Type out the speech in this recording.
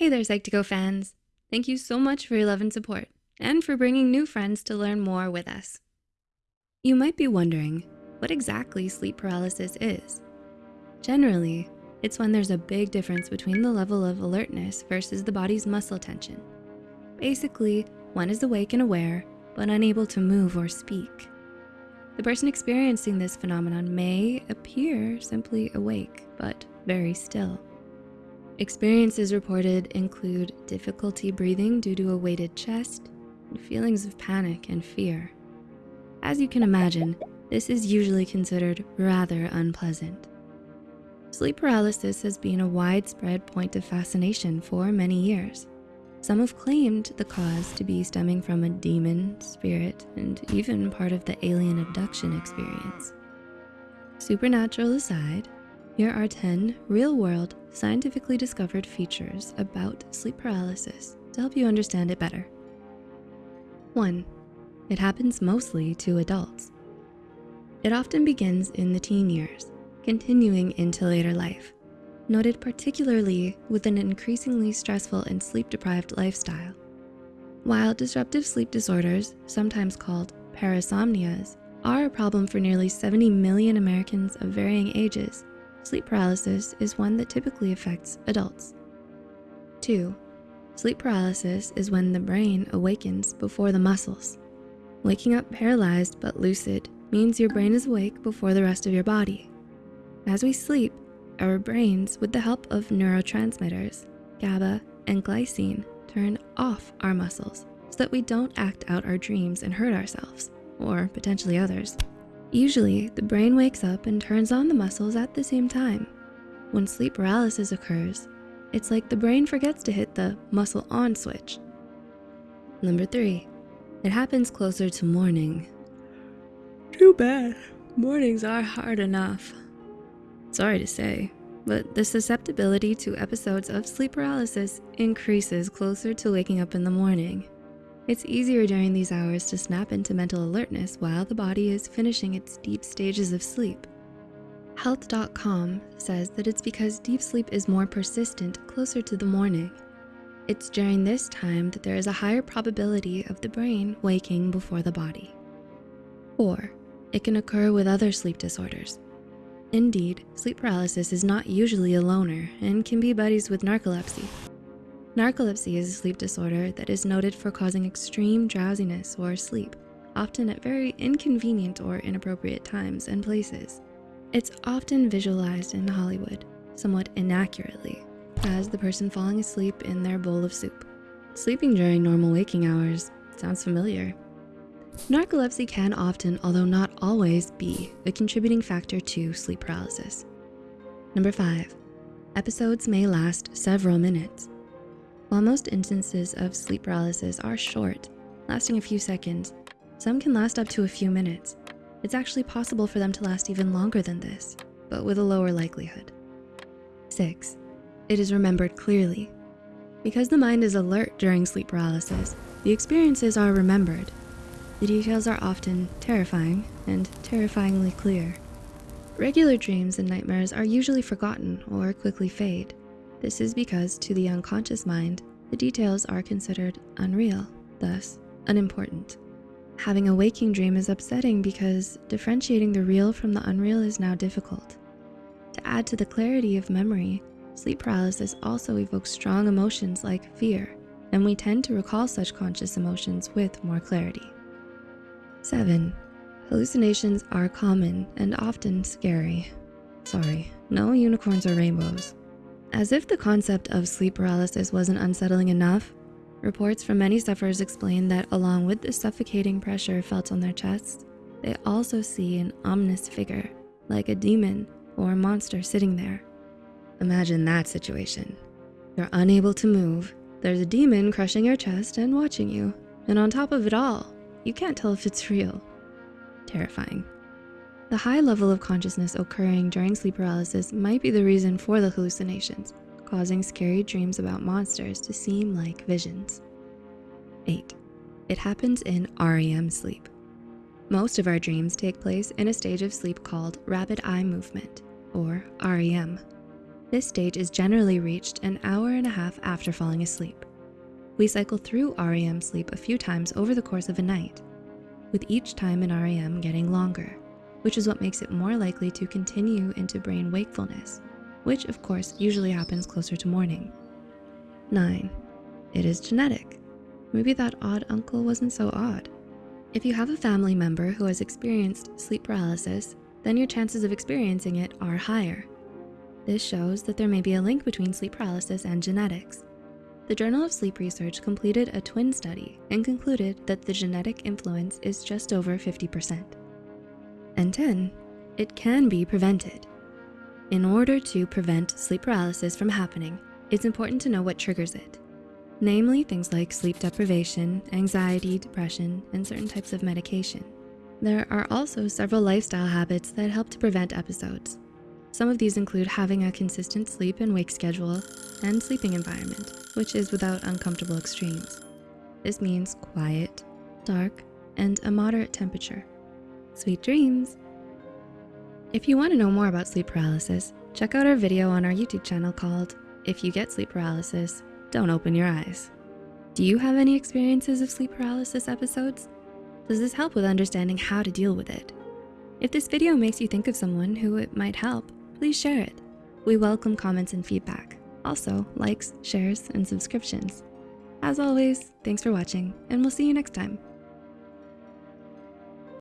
Hey there, Psych2Go fans. Thank you so much for your love and support and for bringing new friends to learn more with us. You might be wondering what exactly sleep paralysis is. Generally, it's when there's a big difference between the level of alertness versus the body's muscle tension. Basically, one is awake and aware, but unable to move or speak. The person experiencing this phenomenon may appear simply awake, but very still. Experiences reported include difficulty breathing due to a weighted chest, and feelings of panic and fear. As you can imagine, this is usually considered rather unpleasant. Sleep paralysis has been a widespread point of fascination for many years. Some have claimed the cause to be stemming from a demon, spirit, and even part of the alien abduction experience. Supernatural aside, here are 10 real-world, scientifically discovered features about sleep paralysis to help you understand it better. One, it happens mostly to adults. It often begins in the teen years, continuing into later life, noted particularly with an increasingly stressful and sleep-deprived lifestyle. While disruptive sleep disorders, sometimes called parasomnias, are a problem for nearly 70 million Americans of varying ages, Sleep paralysis is one that typically affects adults. Two, sleep paralysis is when the brain awakens before the muscles. Waking up paralyzed but lucid means your brain is awake before the rest of your body. As we sleep, our brains, with the help of neurotransmitters, GABA and glycine, turn off our muscles so that we don't act out our dreams and hurt ourselves, or potentially others. Usually, the brain wakes up and turns on the muscles at the same time. When sleep paralysis occurs, it's like the brain forgets to hit the muscle on switch. Number three, it happens closer to morning. Too bad, mornings are hard enough. Sorry to say, but the susceptibility to episodes of sleep paralysis increases closer to waking up in the morning. It's easier during these hours to snap into mental alertness while the body is finishing its deep stages of sleep. Health.com says that it's because deep sleep is more persistent closer to the morning. It's during this time that there is a higher probability of the brain waking before the body. Four, it can occur with other sleep disorders. Indeed, sleep paralysis is not usually a loner and can be buddies with narcolepsy, Narcolepsy is a sleep disorder that is noted for causing extreme drowsiness or sleep, often at very inconvenient or inappropriate times and places. It's often visualized in Hollywood, somewhat inaccurately, as the person falling asleep in their bowl of soup. Sleeping during normal waking hours sounds familiar. Narcolepsy can often, although not always, be a contributing factor to sleep paralysis. Number five, episodes may last several minutes. While most instances of sleep paralysis are short, lasting a few seconds, some can last up to a few minutes. It's actually possible for them to last even longer than this, but with a lower likelihood. Six, it is remembered clearly. Because the mind is alert during sleep paralysis, the experiences are remembered. The details are often terrifying and terrifyingly clear. Regular dreams and nightmares are usually forgotten or quickly fade. This is because to the unconscious mind, the details are considered unreal, thus unimportant. Having a waking dream is upsetting because differentiating the real from the unreal is now difficult. To add to the clarity of memory, sleep paralysis also evokes strong emotions like fear, and we tend to recall such conscious emotions with more clarity. Seven, hallucinations are common and often scary. Sorry, no unicorns or rainbows. As if the concept of sleep paralysis wasn't unsettling enough, reports from many sufferers explain that along with the suffocating pressure felt on their chests, they also see an ominous figure, like a demon or a monster sitting there. Imagine that situation. You're unable to move, there's a demon crushing your chest and watching you, and on top of it all, you can't tell if it's real. Terrifying. The high level of consciousness occurring during sleep paralysis might be the reason for the hallucinations, causing scary dreams about monsters to seem like visions. Eight, it happens in REM sleep. Most of our dreams take place in a stage of sleep called rapid eye movement, or REM. This stage is generally reached an hour and a half after falling asleep. We cycle through REM sleep a few times over the course of a night, with each time in REM getting longer, which is what makes it more likely to continue into brain wakefulness, which of course usually happens closer to morning. Nine, it is genetic. Maybe that odd uncle wasn't so odd. If you have a family member who has experienced sleep paralysis, then your chances of experiencing it are higher. This shows that there may be a link between sleep paralysis and genetics. The Journal of Sleep Research completed a twin study and concluded that the genetic influence is just over 50%. And 10, it can be prevented. In order to prevent sleep paralysis from happening, it's important to know what triggers it namely things like sleep deprivation, anxiety, depression, and certain types of medication. There are also several lifestyle habits that help to prevent episodes. Some of these include having a consistent sleep and wake schedule and sleeping environment, which is without uncomfortable extremes. This means quiet, dark, and a moderate temperature. Sweet dreams. If you wanna know more about sleep paralysis, check out our video on our YouTube channel called If You Get Sleep Paralysis, don't open your eyes. Do you have any experiences of sleep paralysis episodes? Does this help with understanding how to deal with it? If this video makes you think of someone who it might help, please share it. We welcome comments and feedback. Also, likes, shares, and subscriptions. As always, thanks for watching, and we'll see you next time.